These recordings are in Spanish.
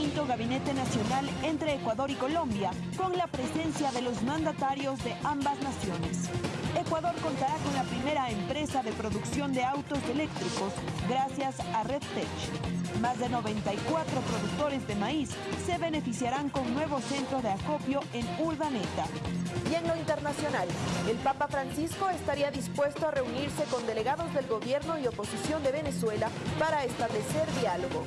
quinto gabinete nacional entre Ecuador y Colombia, con la presencia de los mandatarios de ambas naciones. Ecuador contará con la primera empresa de producción de autos eléctricos gracias a RedTech. Más de 94 productores de maíz se beneficiarán con nuevo centro de acopio en Urdaneta. Y en lo internacional, el Papa Francisco estaría dispuesto a reunirse con delegados del gobierno y oposición de Venezuela para establecer diálogo.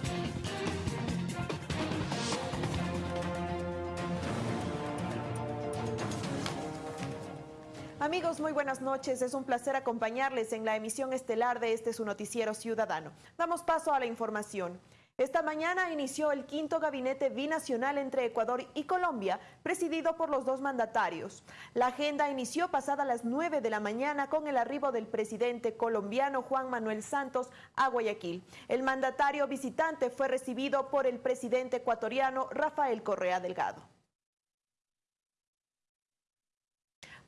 Amigos, muy buenas noches. Es un placer acompañarles en la emisión estelar de este su noticiero ciudadano. Damos paso a la información. Esta mañana inició el quinto gabinete binacional entre Ecuador y Colombia, presidido por los dos mandatarios. La agenda inició pasada las 9 de la mañana con el arribo del presidente colombiano Juan Manuel Santos a Guayaquil. El mandatario visitante fue recibido por el presidente ecuatoriano Rafael Correa Delgado.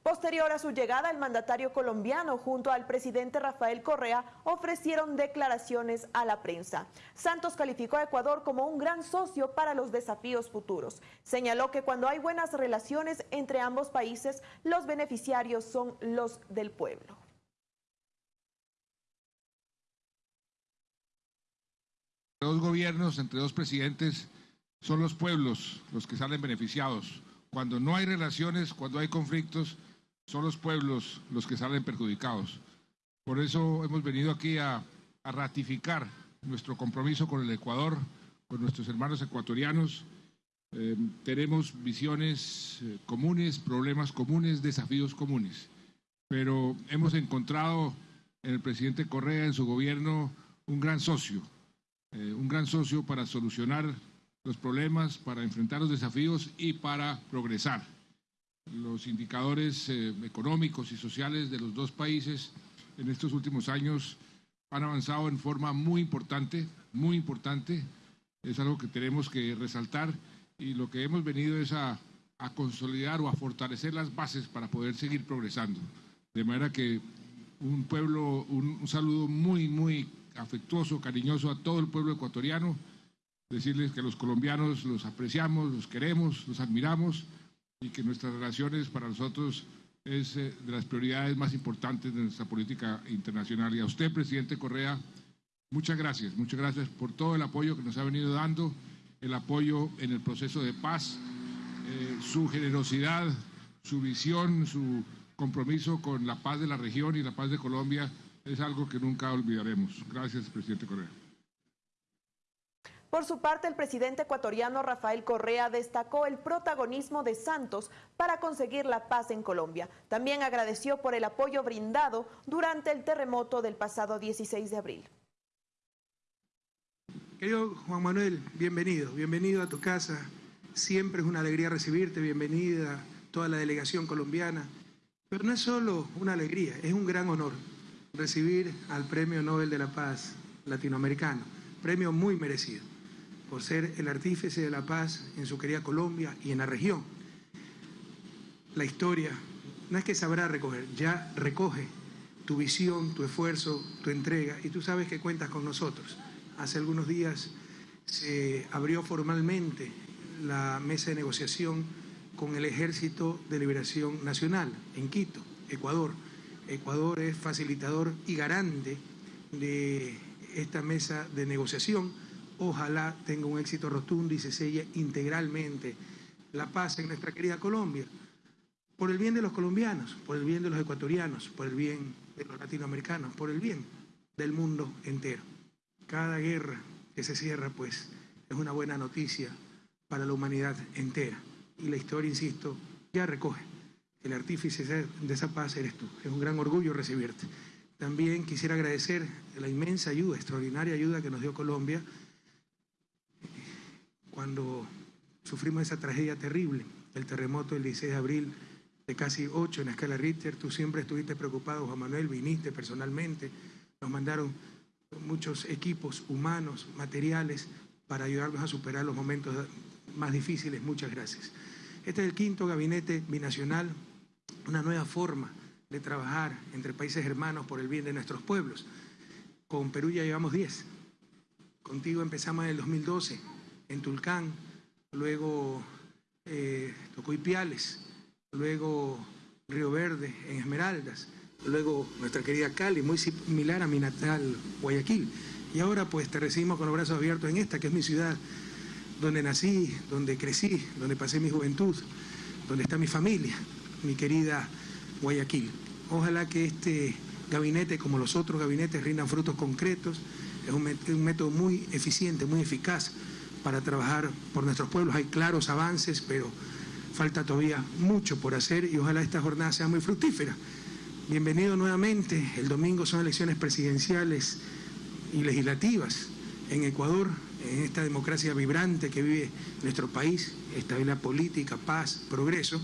Posterior a su llegada, el mandatario colombiano junto al presidente Rafael Correa ofrecieron declaraciones a la prensa. Santos calificó a Ecuador como un gran socio para los desafíos futuros. Señaló que cuando hay buenas relaciones entre ambos países, los beneficiarios son los del pueblo. Dos gobiernos, entre dos presidentes, son los pueblos los que salen beneficiados. Cuando no hay relaciones, cuando hay conflictos, son los pueblos los que salen perjudicados. Por eso hemos venido aquí a, ratificar nuestro compromiso con el Ecuador, con nuestros hermanos ecuatorianos. Eh, tenemos visiones eh, comunes, problemas comunes, desafíos comunes. Pero hemos encontrado en el presidente Correa, en su gobierno, un gran socio, eh, un gran socio para solucionar los problemas, para enfrentar los desafíos y para progresar los indicadores eh, económicos y sociales de los dos países en estos últimos años han avanzado en forma muy importante, muy importante. Es algo que tenemos que resaltar y lo que hemos venido es a, consolidar o a fortalecer las bases para poder seguir progresando. De manera que un pueblo, un saludo muy, muy afectuoso, cariñoso a todo el pueblo ecuatoriano, decirles que los colombianos los apreciamos, los queremos, los admiramos y que nuestras relaciones para nosotros es eh, de las prioridades más importantes de nuestra política internacional. Y a usted, presidente Correa, muchas gracias, muchas gracias por todo el apoyo que nos ha venido dando, el apoyo en el proceso de paz, eh, su generosidad, su visión, su compromiso con la paz de la región y la paz de Colombia es algo que nunca olvidaremos. Gracias, presidente Correa. Por su parte, el presidente ecuatoriano Rafael Correa destacó el protagonismo de Santos para conseguir la paz en Colombia. También agradeció por el apoyo brindado durante el terremoto del pasado 16 de abril. Querido Juan Manuel, bienvenido, bienvenido a tu casa. Siempre es una alegría recibirte, bienvenida toda la delegación colombiana. Pero no es solo una alegría, es un gran honor recibir al Premio Nobel de la Paz latinoamericano, premio muy merecido por ser el artífice de la paz en su querida Colombia y en la región. La historia no es que sabrá recoger, ya recoge tu visión, tu esfuerzo, tu entrega y tú sabes que cuentas con nosotros. Hace algunos días se abrió formalmente la mesa de negociación con el Ejército de Liberación Nacional en Quito, Ecuador. Ecuador es facilitador y garante de esta mesa de negociación Ojalá tenga un éxito rotundo y se selle integralmente la paz en nuestra querida Colombia. Por el bien de los colombianos, por el bien de los ecuatorianos, por el bien de los latinoamericanos, por el bien del mundo entero. Cada guerra que se cierra, pues, es una buena noticia para la humanidad entera. Y la historia, insisto, ya recoge. El artífice de esa paz eres tú. Es un gran orgullo recibirte. También quisiera agradecer la inmensa ayuda, extraordinaria ayuda que nos dio Colombia cuando sufrimos esa tragedia terrible, el terremoto del 16 de abril de casi 8 en la escala Richter, tú siempre estuviste preocupado, Juan Manuel, viniste personalmente, nos mandaron muchos equipos humanos, materiales, para ayudarnos a superar los momentos más difíciles. Muchas gracias. Este es el quinto gabinete binacional, una nueva forma de trabajar entre países hermanos por el bien de nuestros pueblos. Con Perú ya llevamos 10. Contigo empezamos en el 2012 en Tulcán, luego eh, tocó luego Río Verde, en Esmeraldas, luego nuestra querida Cali, muy similar a mi natal Guayaquil. Y ahora pues te recibimos con los brazos abiertos en esta, que es mi ciudad, donde nací, donde crecí, donde pasé mi juventud, donde está mi familia, mi querida Guayaquil. Ojalá que este gabinete, como los otros gabinetes, rindan frutos concretos. Es un, método muy eficiente, muy eficaz para trabajar por nuestros pueblos. Hay claros avances, pero falta todavía mucho por hacer y ojalá esta jornada sea muy fructífera. Bienvenido nuevamente. El domingo son elecciones presidenciales y legislativas en Ecuador, en esta democracia vibrante que vive nuestro país, estabilidad política, paz, progreso.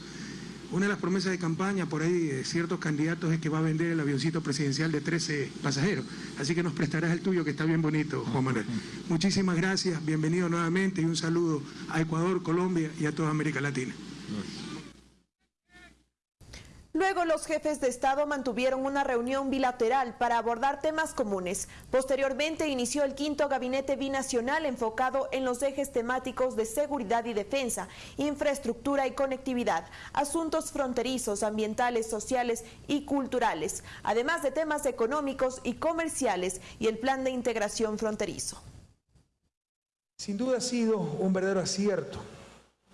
Una de las promesas de campaña por ahí de ciertos candidatos es que va a vender el avioncito presidencial de 13 pasajeros. Así que nos prestarás el tuyo, que está bien bonito, Juan Manuel. Muchísimas gracias, bienvenido nuevamente y un saludo a Ecuador, Colombia y a toda América Latina. Luego los jefes de Estado mantuvieron una reunión bilateral para abordar temas comunes. Posteriormente inició el quinto gabinete binacional enfocado en los ejes temáticos de seguridad y defensa, infraestructura y conectividad, asuntos fronterizos, ambientales, sociales y culturales, además de temas económicos y comerciales y el plan de integración fronterizo. Sin duda ha sido un verdadero acierto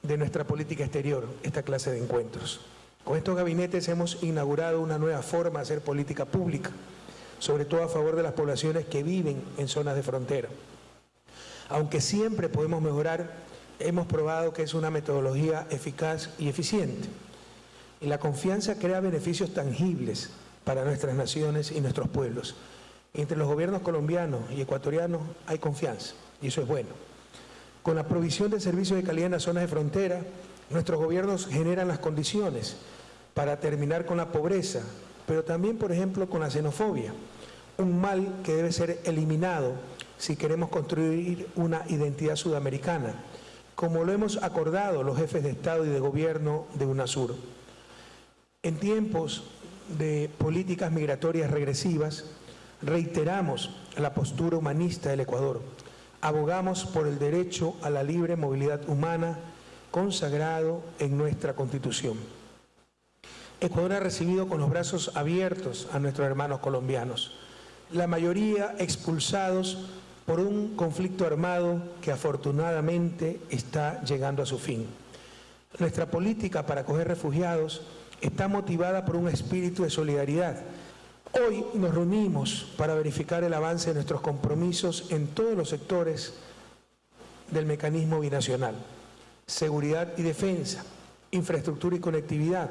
de nuestra política exterior esta clase de encuentros. Con estos gabinetes hemos inaugurado una nueva forma de hacer política pública, sobre todo a favor de las poblaciones que viven en zonas de frontera. Aunque siempre podemos mejorar, hemos probado que es una metodología eficaz y eficiente. Y la confianza crea beneficios tangibles para nuestras naciones y nuestros pueblos. Entre los gobiernos colombianos y ecuatorianos hay confianza, y eso es bueno. Con la provisión de servicios de calidad en las zonas de frontera, nuestros gobiernos generan las condiciones para terminar con la pobreza, pero también, por ejemplo, con la xenofobia, un mal que debe ser eliminado si queremos construir una identidad sudamericana, como lo hemos acordado los jefes de Estado y de Gobierno de UNASUR. En tiempos de políticas migratorias regresivas, reiteramos la postura humanista del Ecuador. Abogamos por el derecho a la libre movilidad humana consagrado en nuestra Constitución. Ecuador ha recibido con los brazos abiertos a nuestros hermanos colombianos, la mayoría expulsados por un conflicto armado que afortunadamente está llegando a su fin. Nuestra política para acoger refugiados está motivada por un espíritu de solidaridad. Hoy nos reunimos para verificar el avance de nuestros compromisos en todos los sectores del mecanismo binacional. Seguridad y defensa, infraestructura y conectividad,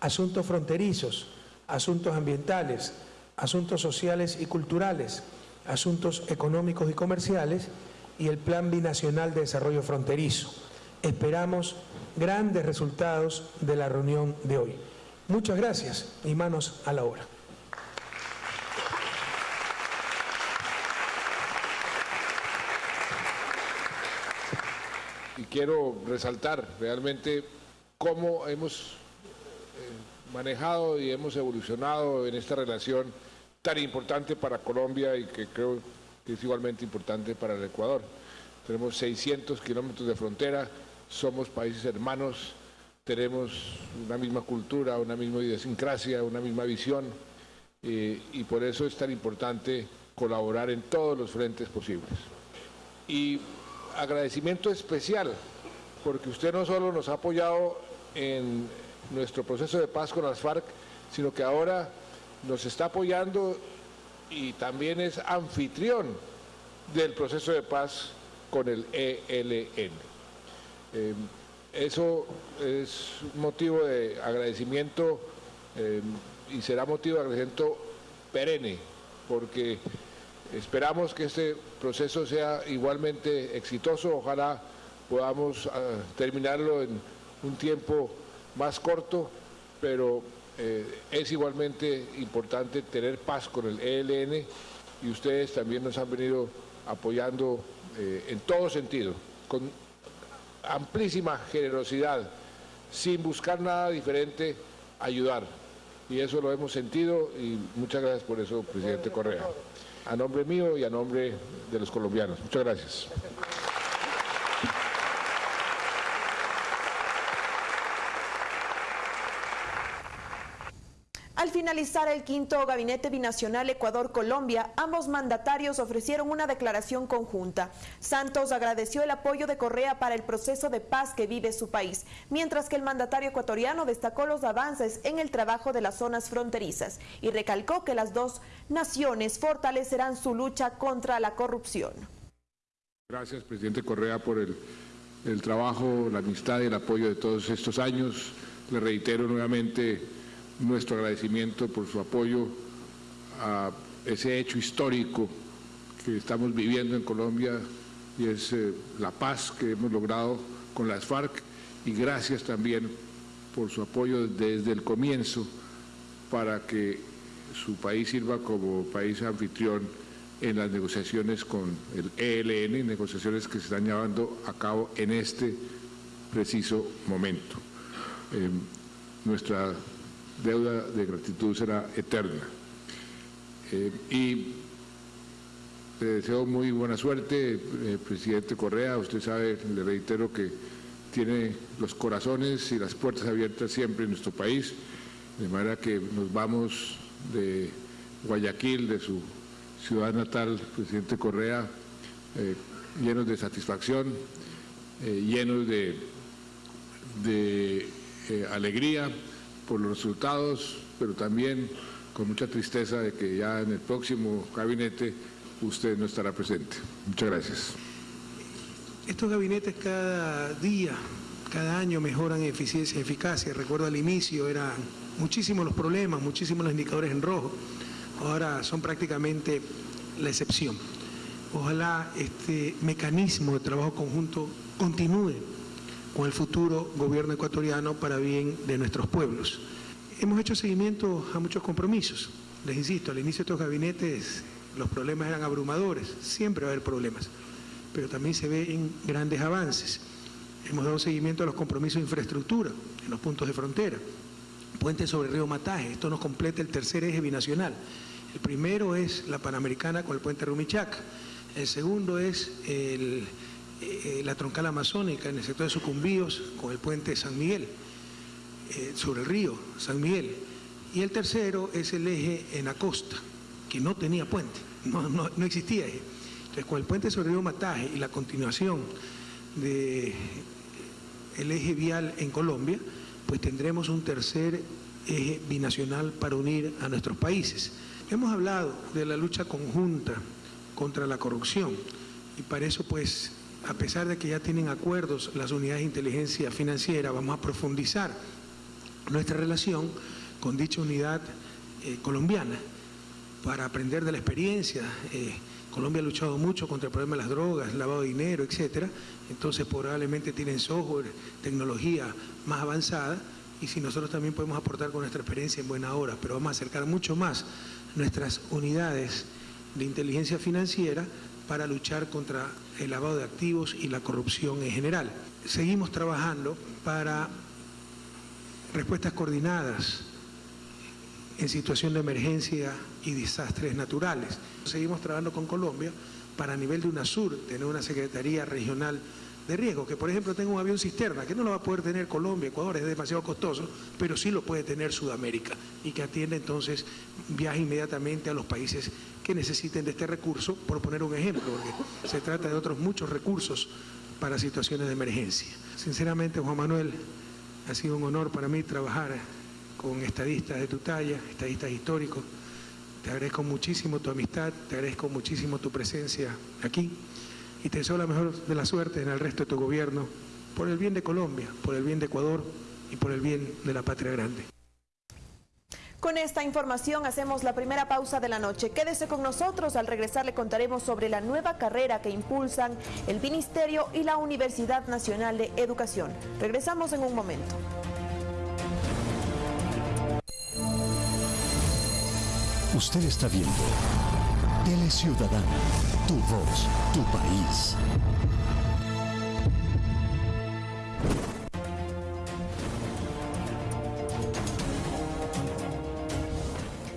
asuntos fronterizos, asuntos ambientales, asuntos sociales y culturales, asuntos económicos y comerciales y el Plan Binacional de Desarrollo Fronterizo. Esperamos grandes resultados de la reunión de hoy. Muchas gracias y manos a la obra. Y quiero resaltar realmente cómo hemos manejado y hemos evolucionado en esta relación tan importante para Colombia y que creo que es igualmente importante para el Ecuador. Tenemos 600 kilómetros de frontera, somos países hermanos, tenemos una misma cultura, una misma idiosincrasia, una misma visión eh, y por eso es tan importante colaborar en todos los frentes posibles. Y agradecimiento especial porque usted no solo nos ha apoyado en nuestro proceso de paz con las FARC, sino que ahora nos está apoyando y también es anfitrión del proceso de paz con el ELN. Eh, eso es motivo de agradecimiento eh, y será motivo de agradecimiento perenne, porque esperamos que este proceso sea igualmente exitoso, ojalá podamos ah, terminarlo en un tiempo más corto, pero eh, es igualmente importante tener paz con el ELN y ustedes también nos han venido apoyando eh, en todo sentido, con amplísima generosidad, sin buscar nada diferente, ayudar. Y eso lo hemos sentido y muchas gracias por eso, presidente Correa. A nombre mío y a nombre de los colombianos. Muchas gracias. Finalizar el quinto gabinete binacional Ecuador-Colombia, ambos mandatarios ofrecieron una declaración conjunta. Santos agradeció el apoyo de Correa para el proceso de paz que vive su país, mientras que el mandatario ecuatoriano destacó los avances en el trabajo de las zonas fronterizas y recalcó que las dos naciones fortalecerán su lucha contra la corrupción. Gracias, presidente Correa, por el, el trabajo, la amistad y el apoyo de todos estos años. Le reitero nuevamente nuestro agradecimiento por su apoyo a ese hecho histórico que estamos viviendo en Colombia y es eh, la paz que hemos logrado con las FARC y gracias también por su apoyo desde el comienzo para que su país sirva como país anfitrión en las negociaciones con el ELN, negociaciones que se están llevando a cabo en este preciso momento. Eh, nuestra deuda de gratitud será eterna. Eh, y le deseo muy buena suerte, eh, presidente Correa. Usted sabe, le reitero que tiene los corazones y las puertas abiertas siempre en nuestro país, de manera que nos vamos de Guayaquil, de su ciudad natal, presidente Correa, eh, llenos de satisfacción, llenos de, de alegría por los resultados, pero también con mucha tristeza de que ya en el próximo gabinete usted no estará presente. Muchas gracias. Estos gabinetes cada día, cada año mejoran eficiencia y eficacia. Recuerdo al inicio eran muchísimos los problemas, muchísimos los indicadores en rojo. Ahora son prácticamente la excepción. Ojalá este mecanismo de trabajo conjunto continúe con el futuro gobierno ecuatoriano para bien de nuestros pueblos. Hemos hecho seguimiento a muchos compromisos. Les insisto, al inicio de estos gabinetes los problemas eran abrumadores, siempre va a haber problemas, pero también se ven grandes avances. Hemos dado seguimiento a los compromisos de infraestructura en los puntos de frontera. Puente sobre río Mataje, esto nos completa el tercer eje binacional. El primero es la Panamericana con el puente Rumichaca. El segundo es el, eh, la troncal amazónica en el sector de Sucumbíos con el puente San Miguel, eh, sobre el río San Miguel. Y el tercero es el eje en la costa, que no tenía puente, no, no, existía eje. Entonces, con el puente sobre el río Mataje y la continuación del el eje vial en Colombia, pues tendremos un tercer eje binacional para unir a nuestros países. Hemos hablado de la lucha conjunta contra la corrupción y para eso pues a pesar de que ya tienen acuerdos las unidades de inteligencia financiera, vamos a profundizar nuestra relación con dicha unidad eh, colombiana para aprender de la experiencia. Eh, Colombia ha luchado mucho contra el problema de las drogas, lavado de dinero, etcétera. Entonces probablemente tienen software, tecnología más avanzada y si nosotros también podemos aportar con nuestra experiencia en buena hora, pero vamos a acercar mucho más nuestras unidades de inteligencia financiera para luchar contra el lavado de activos y la corrupción en general. Seguimos trabajando para respuestas coordinadas en situación de emergencia y desastres naturales. Seguimos trabajando con Colombia para a nivel de UNASUR tener una Secretaría Regional de Riesgo, que por ejemplo tenga un avión cisterna, que no lo va a poder tener Colombia, Ecuador, es demasiado costoso, pero sí lo puede tener Sudamérica y que atienda entonces, viaje inmediatamente a los países que necesiten de este recurso, por poner un ejemplo, porque se trata de otros muchos recursos para situaciones de emergencia. Sinceramente, Juan Manuel, ha sido un honor para mí trabajar con estadistas de tu talla, estadistas históricos. Te agradezco muchísimo tu amistad, te agradezco muchísimo tu presencia aquí y te deseo la mejor de la suerte en el resto de tu gobierno, por el bien de Colombia, por el bien de Ecuador y por el bien de la patria grande. Con esta información hacemos la primera pausa de la noche. Quédese con nosotros, al regresar le contaremos sobre la nueva carrera que impulsan el Ministerio y la Universidad Nacional de Educación. Regresamos en un momento. Usted está viendo Tele Ciudadana, tu voz, tu país.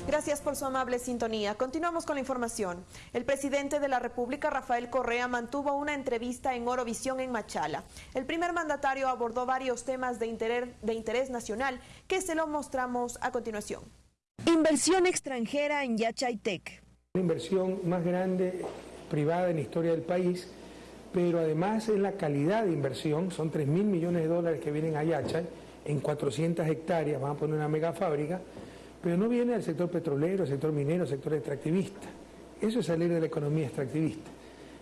Gracias por su amable sintonía. Continuamos con la información. El presidente de la República, Rafael Correa, mantuvo una entrevista en Orovisión en Machala. El primer mandatario abordó varios temas de interés, de interés nacional que se lo mostramos a continuación. Inversión extranjera en Yachaytec. La inversión más grande privada en la historia del país, pero además es la calidad de inversión, son 3 mil millones de dólares que vienen a Yachay en 400 hectáreas, van a poner una mega fábrica, pero no viene del sector petrolero, sector minero, sector extractivista. Eso es salir de la economía extractivista.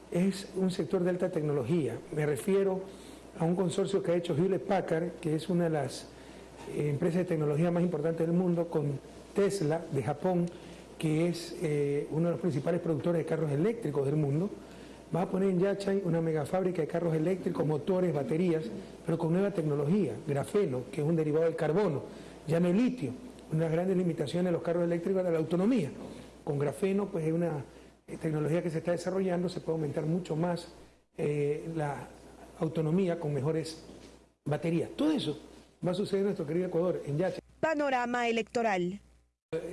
Es un sector de alta tecnología. Me refiero a un consorcio que ha hecho Hewlett Packard, que es una de las eh, empresas de tecnología más importantes del mundo, con Tesla de Japón, que es eh, uno de los principales productores de carros eléctricos del mundo, va a poner en Yachay una megafábrica de carros eléctricos, motores, baterías, pero con nueva tecnología, grafeno, que es un derivado del carbono, ya no el litio. Una de las grandes limitaciones de los carros eléctricos es la autonomía. Con grafeno, pues es una eh, tecnología que se está desarrollando, se puede aumentar mucho más eh, la autonomía con mejores baterías. Todo eso va a suceder en nuestro querido Ecuador, en Yachay. Panorama electoral.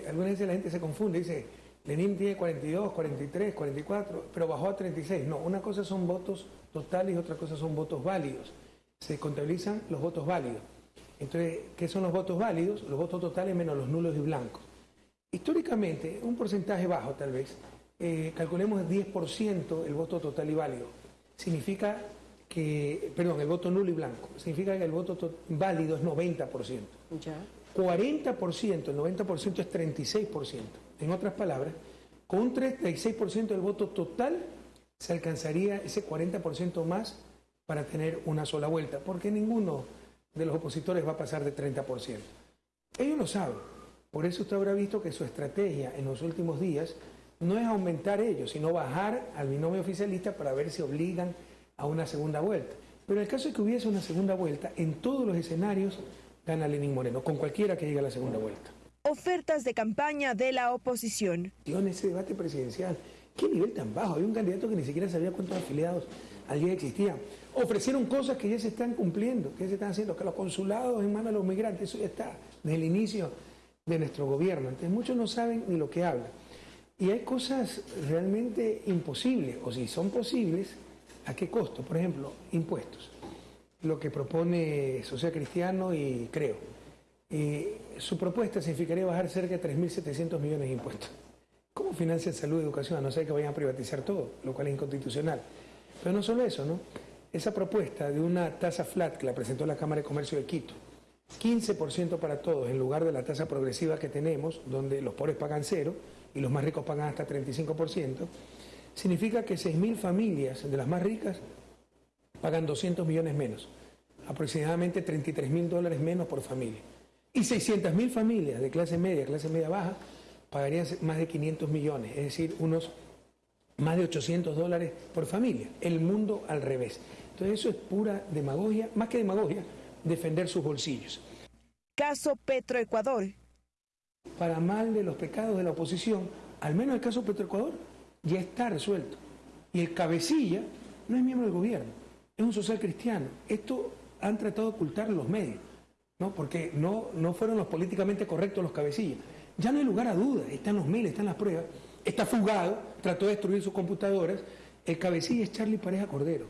Algunas veces la gente se confunde, dice, Lenin tiene 42, 43, 44, pero bajó a 36. No, una cosa son votos totales y otra cosa son votos válidos. Se contabilizan los votos válidos. Entonces, ¿qué son los votos válidos? Los votos totales menos los nulos y blancos. Históricamente, un porcentaje bajo tal vez, eh, calculemos el 10% el voto total y válido. Significa que, perdón, el voto nulo y blanco. Significa que el voto válido es 90%. Ya. 40%, el 90% es 36%. En otras palabras, con un 36% del voto total se alcanzaría ese 40% más para tener una sola vuelta, porque ninguno de los opositores va a pasar de 30%. Ellos lo saben, por eso usted habrá visto que su estrategia en los últimos días no es aumentar ellos, sino bajar al binomio oficialista para ver si obligan a una segunda vuelta. Pero en el caso de que hubiese una segunda vuelta, en todos los escenarios gana Lenín Moreno, con cualquiera que llegue a la segunda vuelta. Ofertas de campaña de la oposición. Ese debate presidencial, ¿qué nivel tan bajo? Había un candidato que ni siquiera sabía cuántos afiliados al día existían. Ofrecieron cosas que ya se están cumpliendo, que ya se están haciendo, que los consulados en manos de los migrantes, eso ya está desde el inicio de nuestro gobierno. Entonces muchos no saben ni lo que hablan. Y hay cosas realmente imposibles, o si son posibles, ¿a qué costo? Por ejemplo, impuestos lo que propone Social Cristiano y creo. su propuesta significaría bajar cerca de 3.700 millones de impuestos. ¿Cómo financian salud y educación? A no ser que vayan a privatizar todo, lo cual es inconstitucional. Pero no solo eso, ¿no? Esa propuesta de una tasa flat que la presentó la Cámara de Comercio de Quito, 15% para todos en lugar de la tasa progresiva que tenemos, donde los pobres pagan cero y los más ricos pagan hasta 35%, significa que 6.000 familias de las más ricas pagan 200 millones menos, aproximadamente 33 mil dólares menos por familia. Y 600 mil familias de clase media, clase media baja, pagarían más de 500 millones, es decir, unos más de 800 dólares por familia. El mundo al revés. Entonces eso es pura demagogia, más que demagogia, defender sus bolsillos. Caso Petroecuador. Para mal de los pecados de la oposición, al menos el caso Petroecuador ya está resuelto. Y el cabecilla no es miembro del gobierno es un social cristiano. Esto han tratado de ocultar los medios, ¿no? porque no, no fueron los políticamente correctos los cabecillas. Ya no hay lugar a dudas, están los miles, están las pruebas. Está fugado, trató de destruir sus computadoras. El cabecilla es Charlie Pareja Cordero,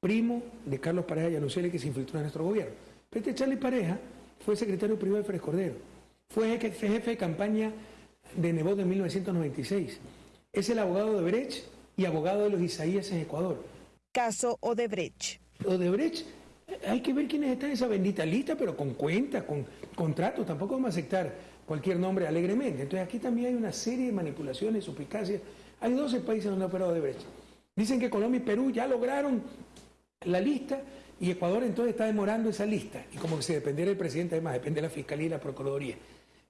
primo de Carlos Pareja Yanuceli que se infiltró en nuestro gobierno. Pero este Charlie Pareja fue secretario privado de Férez Cordero, fue jefe de campaña de Nebot en 1996. Es el abogado de Brecht y abogado de los Isaías en Ecuador caso Odebrecht. Odebrecht, hay que ver quiénes están en esa bendita lista, pero con cuenta, con contratos, tampoco vamos a aceptar cualquier nombre alegremente. Entonces aquí también hay una serie de manipulaciones, suspicacias. Hay 12 países donde ha operado Odebrecht. Dicen que Colombia y Perú ya lograron la lista y Ecuador entonces está demorando esa lista. Y como que si dependiera del presidente, además depende de la Fiscalía y la Procuraduría.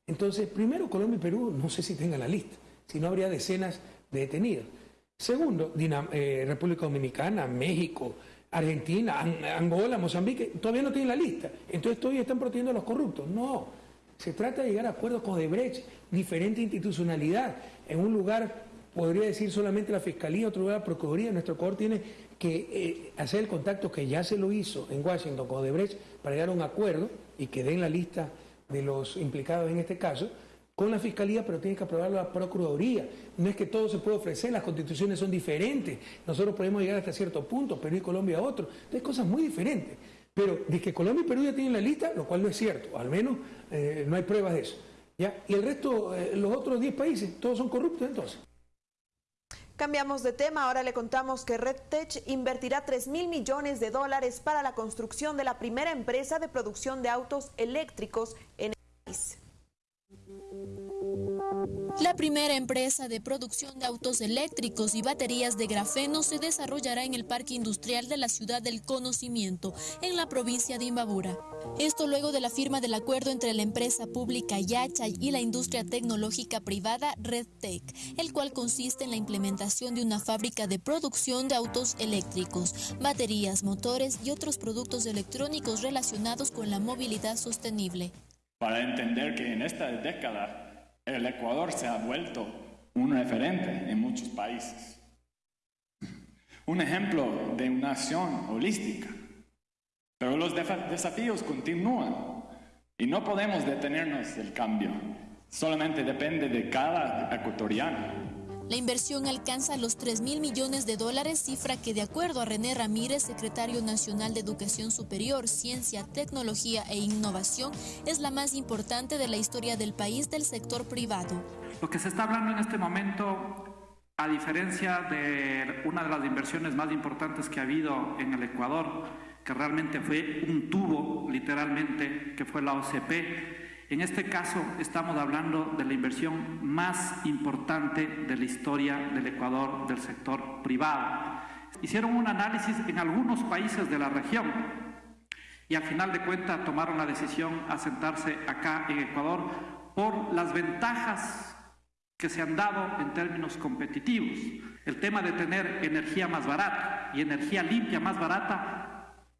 Entonces, primero Colombia y Perú, no sé si tengan la lista, si no habría decenas de detenidos. Segundo, eh, República Dominicana, México, Argentina, Angola, Mozambique, todavía no tienen la lista. Entonces todavía están protegiendo a los corruptos. No, se trata de llegar a acuerdos con Odebrecht, diferente institucionalidad. En un lugar podría decir solamente la Fiscalía, otro lugar la Procuraduría. Nuestro Ecuador tiene que eh, hacer el contacto que ya se lo hizo en Washington con Odebrecht para llegar a un acuerdo y que den la lista de los implicados en este caso con la Fiscalía, pero tiene que aprobarlo la Procuraduría. No es que todo se puede ofrecer, las constituciones son diferentes. Nosotros podemos llegar hasta cierto punto, Perú y Colombia a otro. Entonces, cosas muy diferentes. Pero de que Colombia y Perú ya tienen la lista, lo cual no es cierto, al menos eh, no hay pruebas de eso. ¿ya? Y el resto, eh, los otros 10 países, todos son corruptos entonces. Cambiamos de tema, ahora le contamos que RedTech invertirá 3 mil millones de dólares para la construcción de la primera empresa de producción de autos eléctricos en el país. La primera empresa de producción de autos eléctricos y baterías de grafeno se desarrollará en el Parque Industrial de la Ciudad del Conocimiento, en la provincia de Imbabura. Esto luego de la firma del acuerdo entre la empresa pública Yachay y la industria tecnológica privada RedTech, el cual consiste en la implementación de una fábrica de producción de autos eléctricos, baterías, motores y otros productos electrónicos relacionados con la movilidad sostenible. Para entender que en esta década el Ecuador se ha vuelto un referente en muchos países. Un ejemplo de una nación holística. Pero los desafíos continúan y no podemos detenernos del cambio. Solamente depende de cada ecuatoriano. La inversión alcanza los 3 mil millones de dólares, cifra que de acuerdo a René Ramírez, secretario nacional de Educación Superior, Ciencia, Tecnología e Innovación, es la más importante de la historia del país del sector privado. Lo que se está hablando en este momento, a diferencia de una de las inversiones más importantes que ha habido en el Ecuador, que realmente fue un tubo, literalmente, que fue la OCP, en este caso estamos hablando de la inversión más importante de la historia del Ecuador del sector privado. Hicieron un análisis en algunos países de la región y al final de cuentas tomaron la decisión a sentarse acá en Ecuador por las ventajas que se han dado en términos competitivos. El tema de tener energía más barata y energía limpia más barata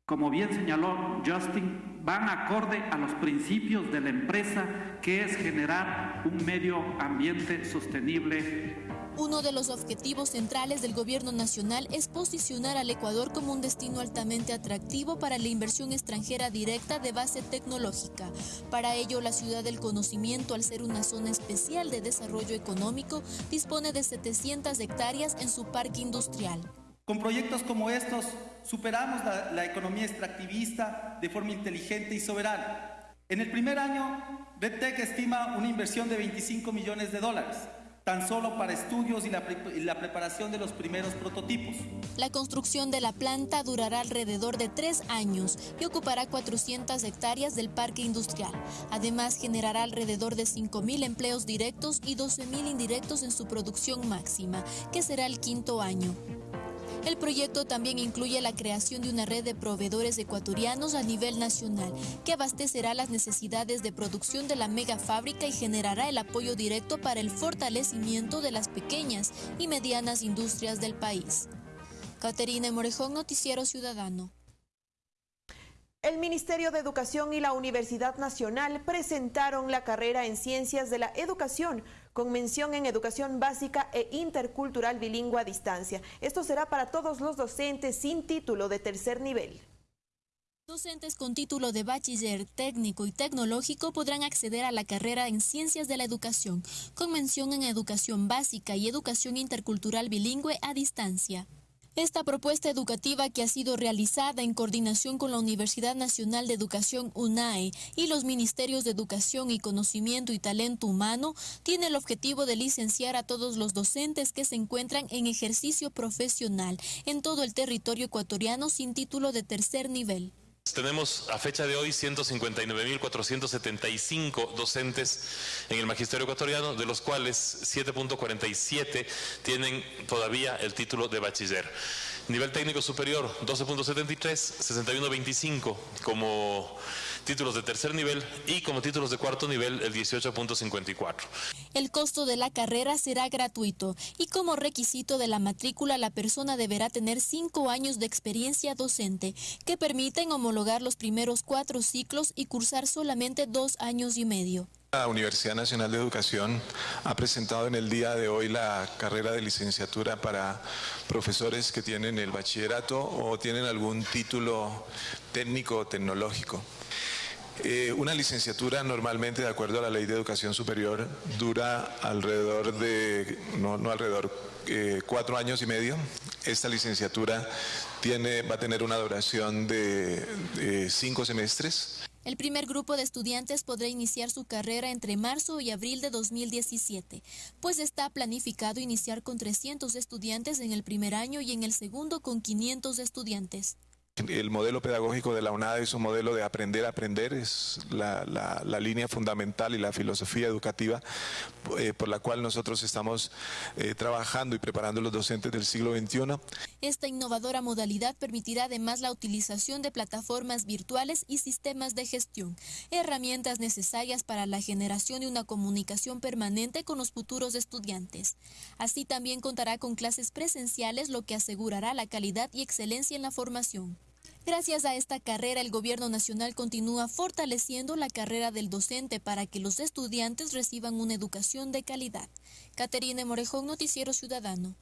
como bien señaló Justin, van acorde a los principios de la empresa, que es generar un medio ambiente sostenible. Uno de los objetivos centrales del gobierno nacional es posicionar al Ecuador como un destino altamente atractivo para la inversión extranjera directa de base tecnológica. Para ello, la ciudad del conocimiento, al ser una zona especial de desarrollo económico, dispone de 700 hectáreas en su parque industrial. Con proyectos como estos superamos la, economía extractivista de forma inteligente y soberana. En el primer año, RedTech estima una inversión de 25 millones de dólares tan solo para estudios y la, y la, preparación de los primeros prototipos. La construcción de la planta durará alrededor de tres años y ocupará 400 hectáreas del parque industrial. Además, generará alrededor de 5.000 empleos directos y 12.000 indirectos en su producción máxima, que será el quinto año. El proyecto también incluye la creación de una red de proveedores ecuatorianos a nivel nacional, que abastecerá las necesidades de producción de la mega fábrica y generará el apoyo directo para el fortalecimiento de las pequeñas y medianas industrias del país. Caterina Morejón, Noticiero Ciudadano. El Ministerio de Educación y la Universidad Nacional presentaron la carrera en Ciencias de la Educación con mención en educación básica e intercultural bilingüe a distancia. Esto será para todos los docentes sin título de tercer nivel. Docentes con título de bachiller técnico y tecnológico podrán acceder a la carrera en Ciencias de la Educación, con mención en educación básica y educación intercultural bilingüe a distancia. Esta propuesta educativa que ha sido realizada en coordinación con la Universidad Nacional de Educación UNAE y los Ministerios de Educación y Conocimiento y Talento Humano tiene el objetivo de licenciar a todos los docentes que se encuentran en ejercicio profesional en todo el territorio ecuatoriano sin título de tercer nivel. Tenemos a fecha de hoy 159.475 docentes en el magisterio ecuatoriano, de los cuales 7.47 tienen todavía el título de bachiller. Nivel técnico superior 12.73, 61.25 como títulos de tercer nivel y como títulos de cuarto nivel el 18.54. El costo de la carrera será gratuito y como requisito de la matrícula la persona deberá tener cinco años de experiencia docente que permiten homologar los primeros cuatro ciclos y cursar solamente dos años y medio. La Universidad Nacional de Educación ha presentado en el día de hoy la carrera de licenciatura para profesores que tienen el bachillerato o tienen algún título técnico o tecnológico. Eh, una licenciatura normalmente, de acuerdo a la ley de educación superior, dura alrededor de, no, alrededor, eh, cuatro años y medio. Esta licenciatura tiene, va a tener una duración de cinco semestres. El primer grupo de estudiantes podrá iniciar su carrera entre marzo y abril de 2017, pues está planificado iniciar con 300 estudiantes en el primer año y en el segundo con 500 estudiantes. El modelo pedagógico de la UNAD es un modelo de aprender a aprender, es la, línea fundamental y la filosofía educativa eh, por la cual nosotros estamos eh, trabajando y preparando los docentes del siglo XXI. Esta innovadora modalidad permitirá además la utilización de plataformas virtuales y sistemas de gestión, herramientas necesarias para la generación de una comunicación permanente con los futuros estudiantes. Así también contará con clases presenciales, lo que asegurará la calidad y excelencia en la formación. Gracias a esta carrera, el Gobierno Nacional continúa fortaleciendo la carrera del docente para que los estudiantes reciban una educación de calidad. Caterine Morejón, Noticiero Ciudadano.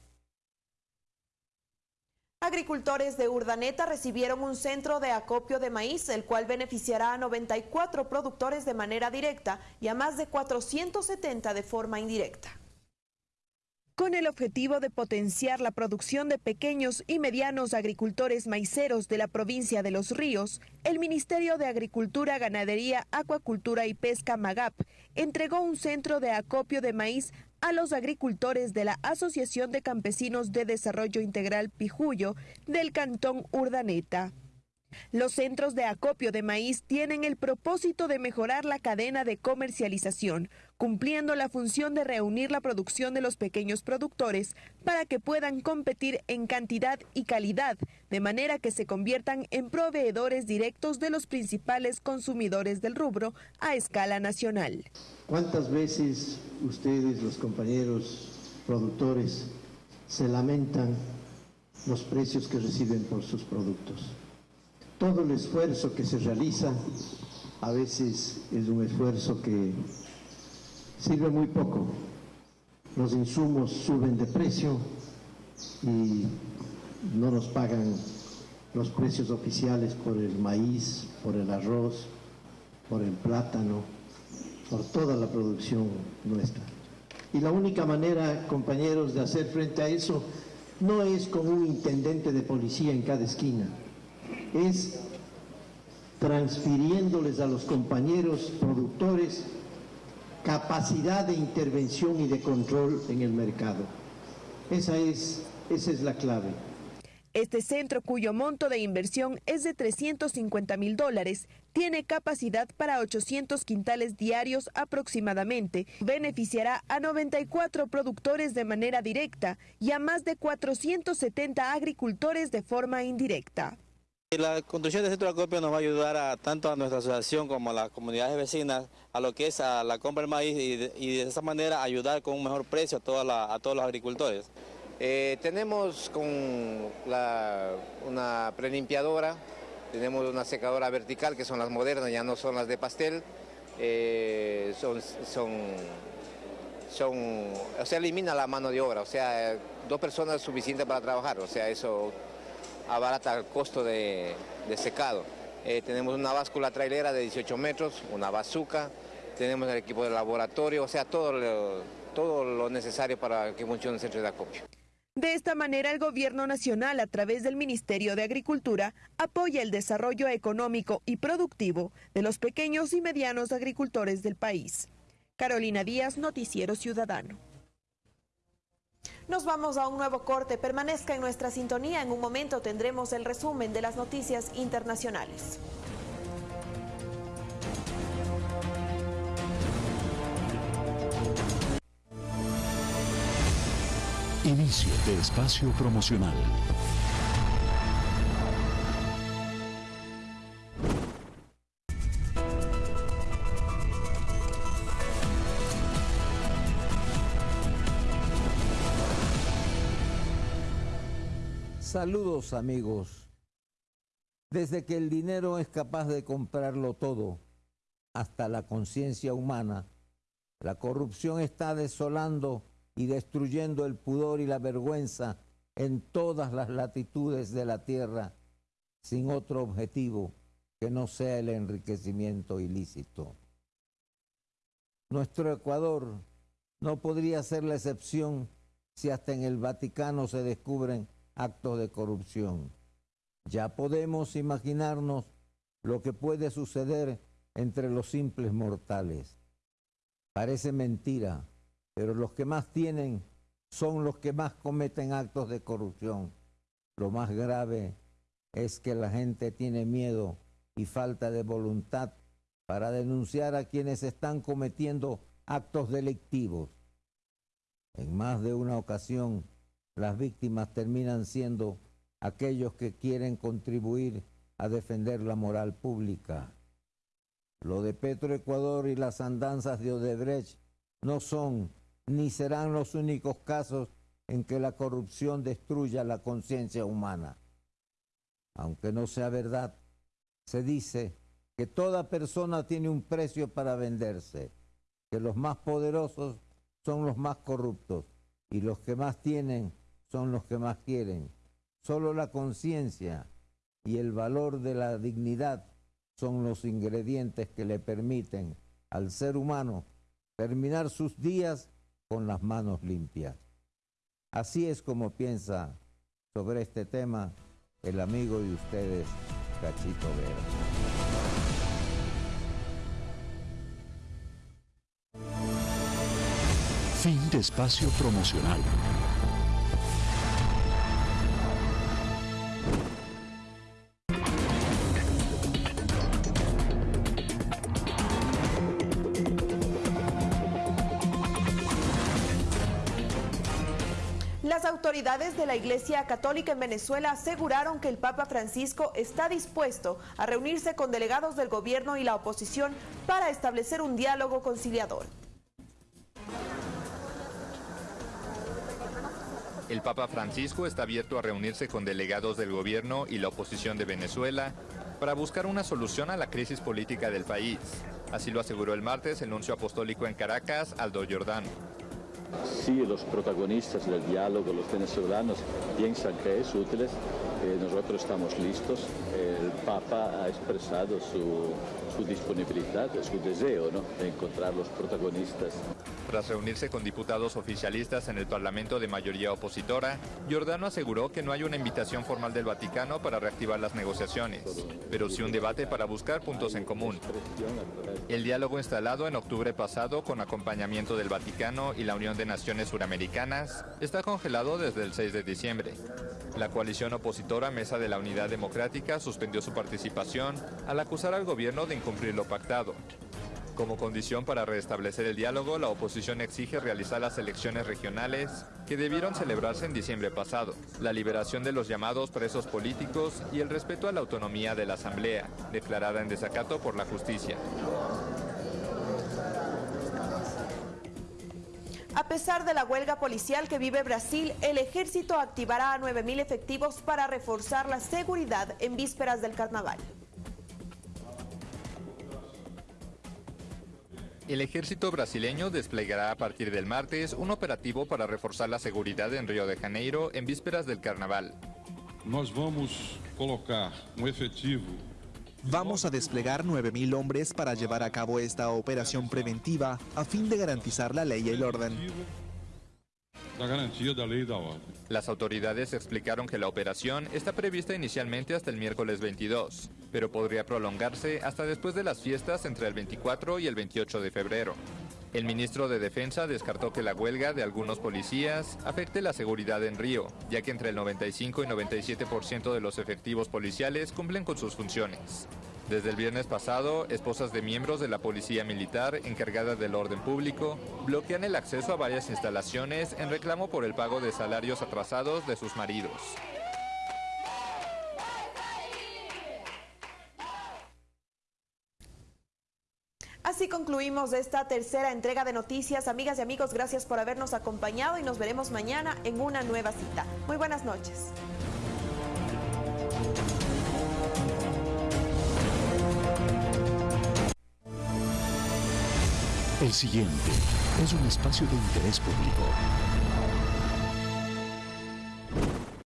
Agricultores de Urdaneta recibieron un centro de acopio de maíz, el cual beneficiará a 94 productores de manera directa y a más de 470 de forma indirecta con el objetivo de potenciar la producción de pequeños y medianos agricultores maiceros de la provincia de Los Ríos, el Ministerio de Agricultura, Ganadería, Acuacultura y Pesca MAGAP entregó un centro de acopio de maíz a los agricultores de la Asociación de Campesinos de Desarrollo Integral Pijuyo del Cantón Urdaneta. Los centros de acopio de maíz tienen el propósito de mejorar la cadena de comercialización, cumpliendo la función de reunir la producción de los pequeños productores para que puedan competir en cantidad y calidad, de manera que se conviertan en proveedores directos de los principales consumidores del rubro a escala nacional. ¿Cuántas veces ustedes, los compañeros productores, se lamentan los precios que reciben por sus productos? todo el esfuerzo que se realiza a veces es un esfuerzo que sirve muy poco. Los insumos suben de precio y no nos pagan los precios oficiales por el maíz, por el arroz, por el plátano, por toda la producción nuestra. Y la única manera, compañeros, de hacer frente a eso no es con un intendente de policía en cada esquina, es transfiriéndoles a los compañeros productores capacidad de intervención y de control en el mercado. Esa es, esa es la clave. Este centro, cuyo monto de inversión es de 350 mil dólares, tiene capacidad para 800 quintales diarios aproximadamente. Beneficiará a 94 productores de manera directa y a más de 470 agricultores de forma indirecta. La construcción del centro de acopio nos va a ayudar a, tanto a nuestra asociación como a las comunidades vecinas a lo que es a la compra del maíz y de, esa manera ayudar con un mejor precio a, todos los agricultores. Eh, tenemos con una prelimpiadora, tenemos una secadora vertical que son las modernas, ya no son las de pastel, eh, son, son, o sea, elimina la mano de obra, o sea, dos personas es suficiente para trabajar, o sea, eso abarata el costo de, secado. Eh, tenemos una báscula trailera de 18 metros, una bazuca, tenemos el equipo de laboratorio, o sea, todo todo lo necesario para que funcione el centro de acopio. De esta manera, el Gobierno Nacional, a través del Ministerio de Agricultura, apoya el desarrollo económico y productivo de los pequeños y medianos agricultores del país. Carolina Díaz, Noticiero Ciudadano. Nos vamos a un nuevo corte. Permanezca en nuestra sintonía. En un momento tendremos el resumen de las noticias internacionales. Inicio de espacio promocional. Saludos amigos. Desde que el dinero es capaz de comprarlo todo, hasta la conciencia humana, la corrupción está desolando y destruyendo el pudor y la vergüenza en todas las latitudes de la tierra, sin otro objetivo que no sea el enriquecimiento ilícito. Nuestro Ecuador no podría ser la excepción si hasta en el Vaticano se descubren actos de corrupción. Ya podemos imaginarnos lo que puede suceder entre los simples mortales. Parece mentira, pero los que más tienen son los que más cometen actos de corrupción. Lo más grave es que la gente tiene miedo y falta de voluntad para denunciar a quienes están cometiendo actos delictivos. En más de una ocasión, las víctimas terminan siendo aquellos que quieren contribuir a defender la moral pública. Lo de Petroecuador y las andanzas de Odebrecht no son ni serán los únicos casos en que la corrupción destruya la conciencia humana. Aunque no sea verdad, se dice que toda persona tiene un precio para venderse, que los más poderosos son los más corruptos y los que más tienen son los que más quieren. Solo la conciencia y el valor de la dignidad son los ingredientes que le permiten al ser humano terminar sus días con las manos limpias. Así es como piensa sobre este tema el amigo de ustedes, Cachito Vera. Fin de espacio promocional. Las autoridades de la Iglesia Católica en Venezuela aseguraron que el Papa Francisco está dispuesto a reunirse con delegados del gobierno y la oposición para establecer un diálogo conciliador. El Papa Francisco está abierto a reunirse con delegados del gobierno y la oposición de Venezuela para buscar una solución a la crisis política del país. Así lo aseguró el martes el nuncio apostólico en Caracas, Aldo Giordano. Si los protagonistas del diálogo, los venezolanos, piensan que es útil, eh, nosotros estamos listos. El Papa ha expresado su, su disponibilidad, su deseo ¿no? de encontrar los protagonistas. Tras reunirse con diputados oficialistas en el Parlamento de mayoría opositora, Giordano aseguró que no hay una invitación formal del Vaticano para reactivar las negociaciones, pero sí un debate para buscar puntos en común. El diálogo instalado en octubre pasado con acompañamiento del Vaticano y la Unión de Naciones Suramericanas está congelado desde el 6 de diciembre. La coalición opositora Mesa de la Unidad Democrática suspendió su participación al acusar al gobierno de incumplir lo pactado. Como condición para restablecer el diálogo, la oposición exige realizar las elecciones regionales que debieron celebrarse en diciembre pasado, la liberación de los llamados presos políticos y el respeto a la autonomía de la Asamblea, declarada en desacato por la justicia. A pesar de la huelga policial que vive Brasil, el ejército activará a 9.000 efectivos para reforzar la seguridad en vísperas del carnaval. El ejército brasileño desplegará a partir del martes un operativo para reforzar la seguridad en Río de Janeiro en vísperas del carnaval. Nós vamos colocar um efetivo Vamos a desplegar 9.000 hombres para llevar a cabo esta operación preventiva a fin de garantizar la ley y el orden. Las autoridades explicaron que la operación está prevista inicialmente hasta el miércoles 22, pero podría prolongarse hasta después de las fiestas entre el 24 y el 28 de febrero. El ministro de Defensa descartó que la huelga de algunos policías afecte la seguridad en Río, ya que entre el 95 y 97% de los efectivos policiales cumplen con sus funciones. Desde el viernes pasado, esposas de miembros de la policía militar encargada del orden público bloquean el acceso a varias instalaciones en reclamo por el pago de salarios atrasados de sus maridos. Así concluimos esta tercera entrega de noticias. Amigas y amigos, gracias por habernos acompañado y nos veremos mañana en una nueva cita. Muy buenas noches. El siguiente es un espacio de interés público.